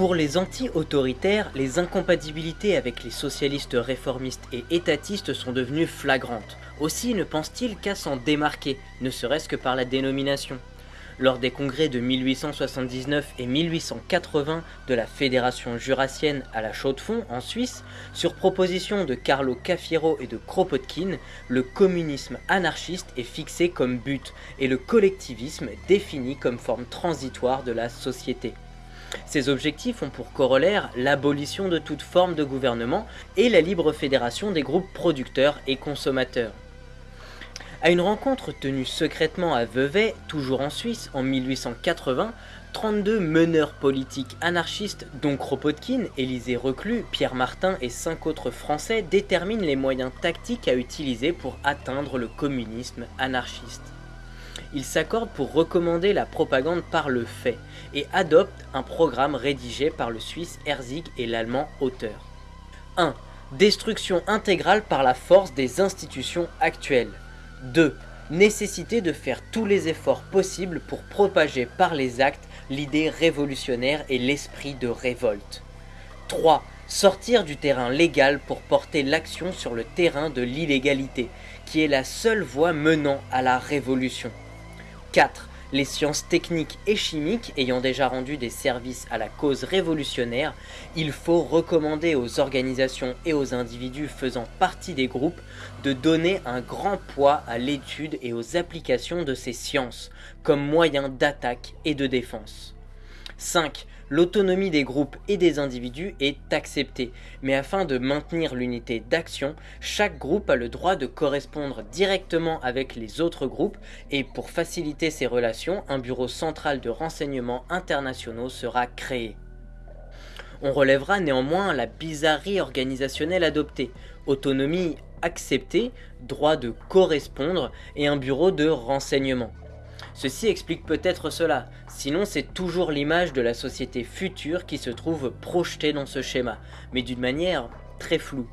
Pour les anti-autoritaires, les incompatibilités avec les socialistes réformistes et étatistes sont devenues flagrantes. Aussi ne pense-t-il qu'à s'en démarquer, ne serait-ce que par la dénomination. Lors des congrès de 1879 et 1880 de la Fédération jurassienne à la Chaux-de-Fonds en Suisse, sur proposition de Carlo Cafiero et de Kropotkin, le communisme anarchiste est fixé comme but et le collectivisme défini comme forme transitoire de la société. Ces objectifs ont pour corollaire l'abolition de toute forme de gouvernement et la libre fédération des groupes producteurs et consommateurs. À une rencontre tenue secrètement à Vevey, toujours en Suisse, en 1880, 32 meneurs politiques anarchistes, dont Kropotkin, Élisée Reclus, Pierre Martin et 5 autres Français, déterminent les moyens tactiques à utiliser pour atteindre le communisme anarchiste. Ils s'accordent pour recommander la propagande par le fait et adoptent un programme rédigé par le Suisse Herzig et l'Allemand Auteur. 1. Destruction intégrale par la force des institutions actuelles. 2. Nécessité de faire tous les efforts possibles pour propager par les actes l'idée révolutionnaire et l'esprit de révolte. 3. Sortir du terrain légal pour porter l'action sur le terrain de l'illégalité, qui est la seule voie menant à la révolution. 4 les sciences techniques et chimiques ayant déjà rendu des services à la cause révolutionnaire, il faut recommander aux organisations et aux individus faisant partie des groupes de donner un grand poids à l'étude et aux applications de ces sciences comme moyen d'attaque et de défense. 5. L'autonomie des groupes et des individus est acceptée, mais afin de maintenir l'unité d'action, chaque groupe a le droit de correspondre directement avec les autres groupes et pour faciliter ces relations, un bureau central de renseignement internationaux sera créé. On relèvera néanmoins la bizarrerie organisationnelle adoptée, autonomie acceptée, droit de correspondre et un bureau de renseignement. Ceci explique peut-être cela, sinon c'est toujours l'image de la société future qui se trouve projetée dans ce schéma, mais d'une manière très floue.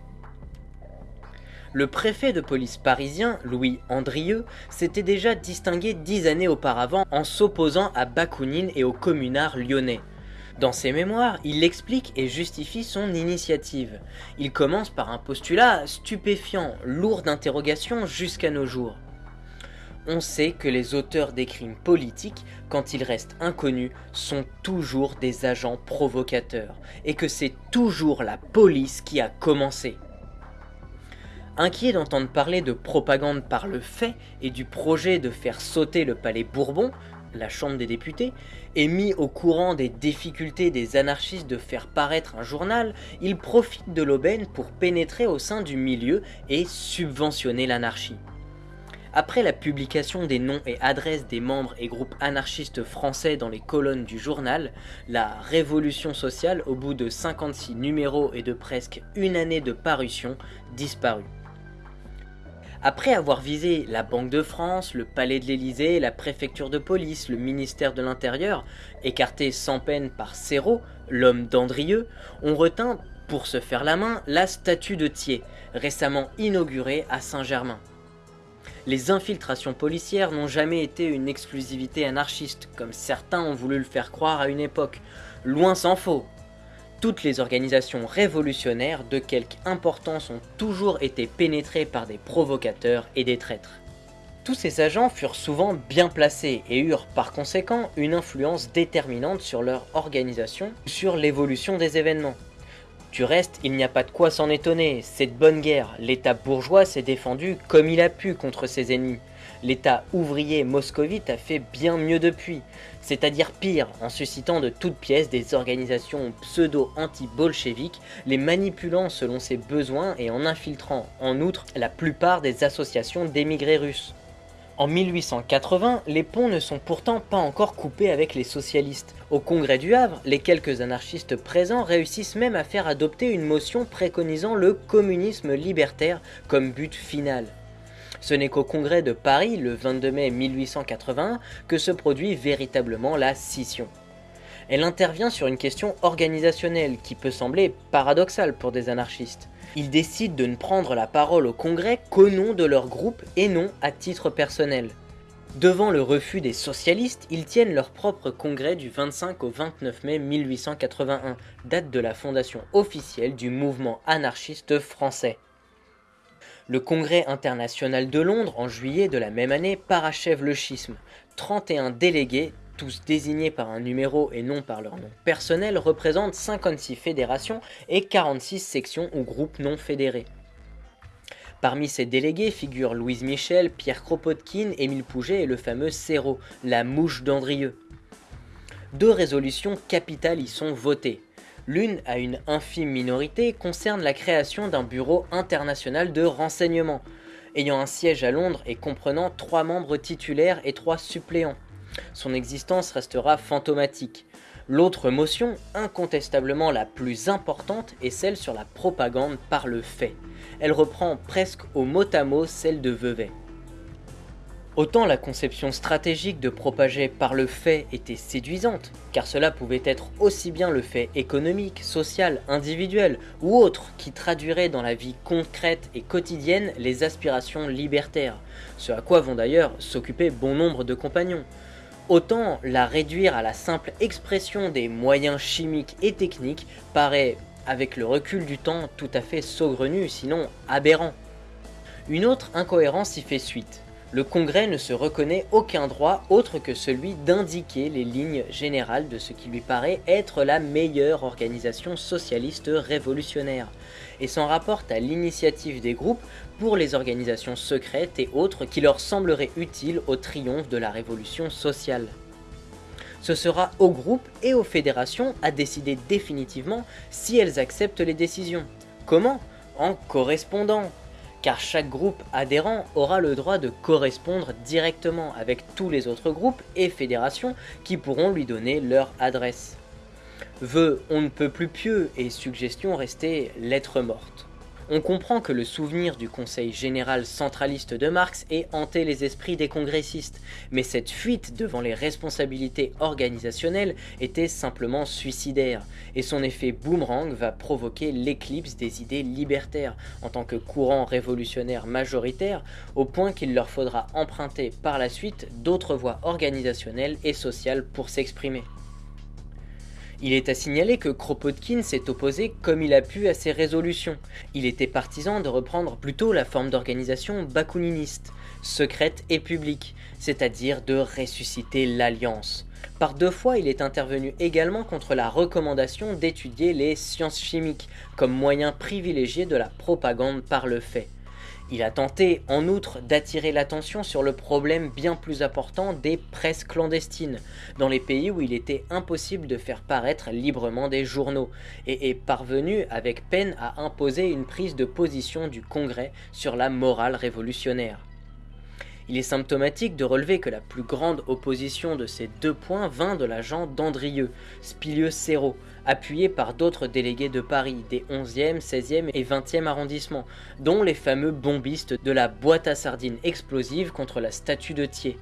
Le préfet de police parisien, Louis Andrieux, s'était déjà distingué dix années auparavant en s'opposant à Bakounine et aux communards lyonnais. Dans ses mémoires, il explique et justifie son initiative. Il commence par un postulat stupéfiant, lourd d'interrogations jusqu'à nos jours on sait que les auteurs des crimes politiques, quand ils restent inconnus, sont toujours des agents provocateurs, et que c'est toujours la police qui a commencé. Inquiet d'entendre parler de propagande par le fait et du projet de faire sauter le palais Bourbon, la Chambre des députés, et mis au courant des difficultés des anarchistes de faire paraître un journal, il profite de l'aubaine pour pénétrer au sein du milieu et subventionner l'anarchie. Après la publication des noms et adresses des membres et groupes anarchistes français dans les colonnes du journal, la Révolution sociale, au bout de 56 numéros et de presque une année de parution, disparut. Après avoir visé la Banque de France, le Palais de l'Élysée, la préfecture de police, le ministère de l'Intérieur, écarté sans peine par Serrault, l'homme d'Andrieux, on retint, pour se faire la main, la statue de Thiers, récemment inaugurée à Saint-Germain. Les infiltrations policières n'ont jamais été une exclusivité anarchiste, comme certains ont voulu le faire croire à une époque. Loin s'en faut Toutes les organisations révolutionnaires de quelque importance ont toujours été pénétrées par des provocateurs et des traîtres. Tous ces agents furent souvent bien placés et eurent par conséquent une influence déterminante sur leur organisation sur l'évolution des événements. Du reste, il n'y a pas de quoi s'en étonner, c'est de bonne guerre, l'état bourgeois s'est défendu comme il a pu contre ses ennemis. L'état ouvrier moscovite a fait bien mieux depuis, c'est-à-dire pire, en suscitant de toutes pièces des organisations pseudo-anti-bolcheviques, les manipulant selon ses besoins et en infiltrant, en outre, la plupart des associations d'émigrés russes. En 1880, les ponts ne sont pourtant pas encore coupés avec les socialistes. Au congrès du Havre, les quelques anarchistes présents réussissent même à faire adopter une motion préconisant le communisme libertaire comme but final. Ce n'est qu'au congrès de Paris, le 22 mai 1881, que se produit véritablement la scission. Elle intervient sur une question organisationnelle qui peut sembler paradoxale pour des anarchistes ils décident de ne prendre la parole au congrès qu'au nom de leur groupe et non à titre personnel. Devant le refus des socialistes, ils tiennent leur propre congrès du 25 au 29 mai 1881, date de la fondation officielle du mouvement anarchiste français. Le congrès international de Londres, en juillet de la même année, parachève le schisme. 31 délégués, tous désignés par un numéro et non par leur nom personnel, représentent 56 fédérations et 46 sections ou groupes non fédérés. Parmi ces délégués figurent Louise Michel, Pierre Kropotkin, Émile Pouget et le fameux Serrault, la mouche d'Andrieux. Deux résolutions capitales y sont votées. L'une, à une infime minorité, concerne la création d'un bureau international de renseignement, ayant un siège à Londres et comprenant trois membres titulaires et trois suppléants. Son existence restera fantomatique. L'autre motion, incontestablement la plus importante, est celle sur la propagande par le fait. Elle reprend presque au mot à mot celle de Vevey. Autant la conception stratégique de propager par le fait était séduisante, car cela pouvait être aussi bien le fait économique, social, individuel ou autre qui traduirait dans la vie concrète et quotidienne les aspirations libertaires, ce à quoi vont d'ailleurs s'occuper bon nombre de compagnons. Autant la réduire à la simple expression des moyens chimiques et techniques paraît, avec le recul du temps, tout à fait saugrenu, sinon aberrant. Une autre incohérence y fait suite. Le Congrès ne se reconnaît aucun droit autre que celui d'indiquer les lignes générales de ce qui lui paraît être la meilleure organisation socialiste révolutionnaire, et s'en rapporte à l'initiative des groupes pour les organisations secrètes et autres qui leur sembleraient utiles au triomphe de la révolution sociale. Ce sera aux groupes et aux fédérations à décider définitivement si elles acceptent les décisions. Comment? En correspondant, car chaque groupe adhérent aura le droit de correspondre directement avec tous les autres groupes et fédérations qui pourront lui donner leur adresse. Vœux on ne peut plus pieux et suggestions restées lettres mortes on comprend que le souvenir du Conseil général centraliste de Marx ait hanté les esprits des congressistes, mais cette fuite devant les responsabilités organisationnelles était simplement suicidaire, et son effet boomerang va provoquer l'éclipse des idées libertaires en tant que courant révolutionnaire majoritaire, au point qu'il leur faudra emprunter par la suite d'autres voies organisationnelles et sociales pour s'exprimer. Il est à signaler que Kropotkin s'est opposé comme il a pu à ces résolutions. Il était partisan de reprendre plutôt la forme d'organisation bakuniniste, secrète et publique, c'est-à-dire de ressusciter l'alliance. Par deux fois, il est intervenu également contre la recommandation d'étudier les sciences chimiques comme moyen privilégié de la propagande par le fait. Il a tenté, en outre, d'attirer l'attention sur le problème bien plus important des presses clandestines, dans les pays où il était impossible de faire paraître librement des journaux, et est parvenu avec peine à imposer une prise de position du Congrès sur la morale révolutionnaire. Il est symptomatique de relever que la plus grande opposition de ces deux points vint de l'agent d'Andrieux, Spilieux-Serrault, appuyé par d'autres délégués de Paris des 11e, 16e et 20e arrondissements, dont les fameux bombistes de la boîte à sardines explosive contre la statue de Thiers.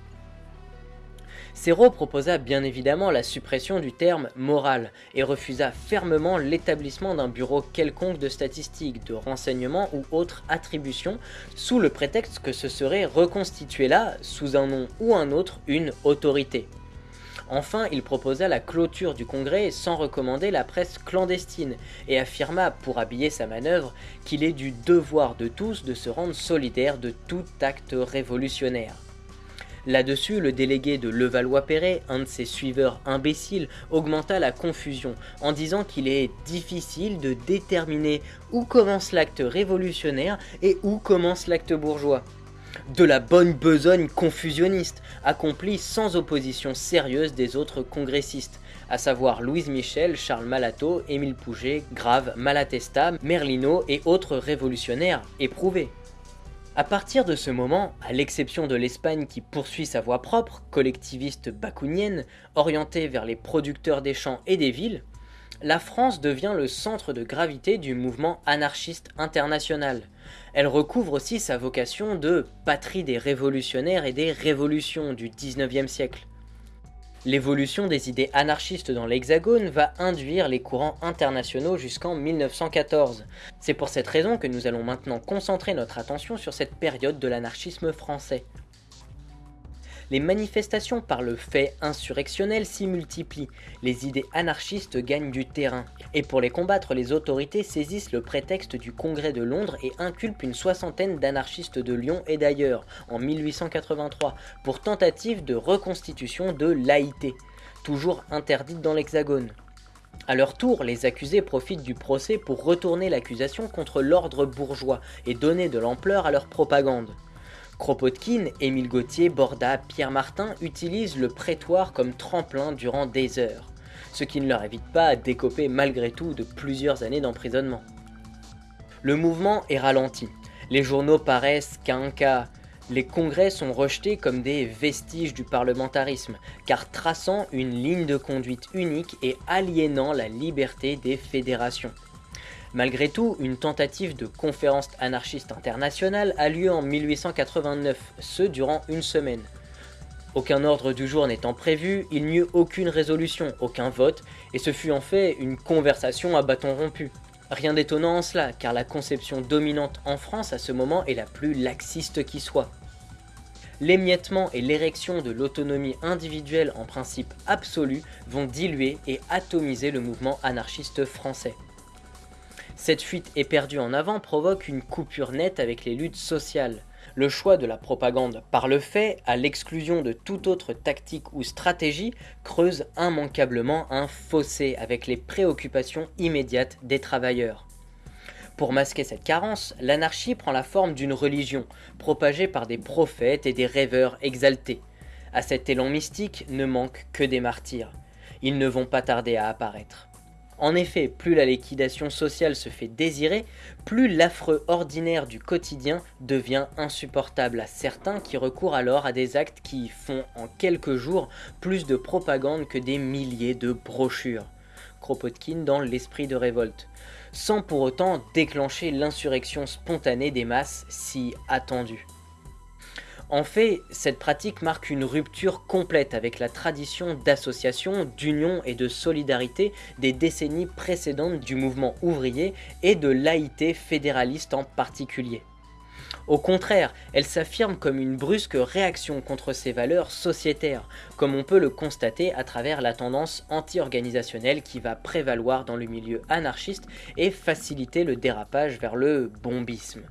Serrault proposa bien évidemment la suppression du terme moral et refusa fermement l'établissement d'un bureau quelconque de statistiques, de renseignements ou autres attributions, sous le prétexte que ce serait reconstitué là, sous un nom ou un autre, une autorité. Enfin, il proposa la clôture du congrès sans recommander la presse clandestine et affirma, pour habiller sa manœuvre, qu'il est du devoir de tous de se rendre solidaire de tout acte révolutionnaire. Là-dessus, le délégué de Levallois-Perret, un de ses suiveurs imbéciles, augmenta la confusion en disant qu'il est difficile de déterminer où commence l'acte révolutionnaire et où commence l'acte bourgeois. De la bonne besogne confusionniste, accomplie sans opposition sérieuse des autres congressistes, à savoir Louise Michel, Charles Malato, Émile Pouget, Grave, Malatesta, Merlino et autres révolutionnaires éprouvés. À partir de ce moment, à l'exception de l'Espagne qui poursuit sa voie propre, collectiviste bakounienne, orientée vers les producteurs des champs et des villes, la France devient le centre de gravité du mouvement anarchiste international. Elle recouvre aussi sa vocation de patrie des révolutionnaires et des révolutions du 19e siècle. L'évolution des idées anarchistes dans l'Hexagone va induire les courants internationaux jusqu'en 1914. C'est pour cette raison que nous allons maintenant concentrer notre attention sur cette période de l'anarchisme français. Les manifestations par le fait insurrectionnel s'y multiplient, les idées anarchistes gagnent du terrain, et pour les combattre, les autorités saisissent le prétexte du Congrès de Londres et inculpent une soixantaine d'anarchistes de Lyon et d'ailleurs, en 1883, pour tentative de reconstitution de laïté, toujours interdite dans l'Hexagone. A leur tour, les accusés profitent du procès pour retourner l'accusation contre l'ordre bourgeois et donner de l'ampleur à leur propagande. Kropotkin, Émile Gauthier, Borda, Pierre Martin utilisent le prétoire comme tremplin durant des heures, ce qui ne leur évite pas d'écoper malgré tout de plusieurs années d'emprisonnement. Le mouvement est ralenti, les journaux paraissent qu'à un cas, les congrès sont rejetés comme des vestiges du parlementarisme, car traçant une ligne de conduite unique et aliénant la liberté des fédérations. Malgré tout, une tentative de conférence anarchiste internationale a lieu en 1889, ce durant une semaine. Aucun ordre du jour n'étant prévu, il n'y eut aucune résolution, aucun vote, et ce fut en fait une conversation à bâton rompu. Rien d'étonnant en cela, car la conception dominante en France à ce moment est la plus laxiste qui soit. L'émiettement et l'érection de l'autonomie individuelle en principe absolu vont diluer et atomiser le mouvement anarchiste français. Cette fuite éperdue en avant provoque une coupure nette avec les luttes sociales. Le choix de la propagande par le fait, à l'exclusion de toute autre tactique ou stratégie, creuse immanquablement un fossé avec les préoccupations immédiates des travailleurs. Pour masquer cette carence, l'anarchie prend la forme d'une religion, propagée par des prophètes et des rêveurs exaltés. À cet élan mystique ne manquent que des martyrs. Ils ne vont pas tarder à apparaître. En effet, plus la liquidation sociale se fait désirer, plus l'affreux ordinaire du quotidien devient insupportable à certains qui recourent alors à des actes qui font en quelques jours plus de propagande que des milliers de brochures. Kropotkin dans L'Esprit de révolte, sans pour autant déclencher l'insurrection spontanée des masses si attendue. En fait, cette pratique marque une rupture complète avec la tradition d'association, d'union et de solidarité des décennies précédentes du mouvement ouvrier et de laïté fédéraliste en particulier. Au contraire, elle s'affirme comme une brusque réaction contre ces valeurs sociétaires, comme on peut le constater à travers la tendance anti-organisationnelle qui va prévaloir dans le milieu anarchiste et faciliter le dérapage vers le bombisme.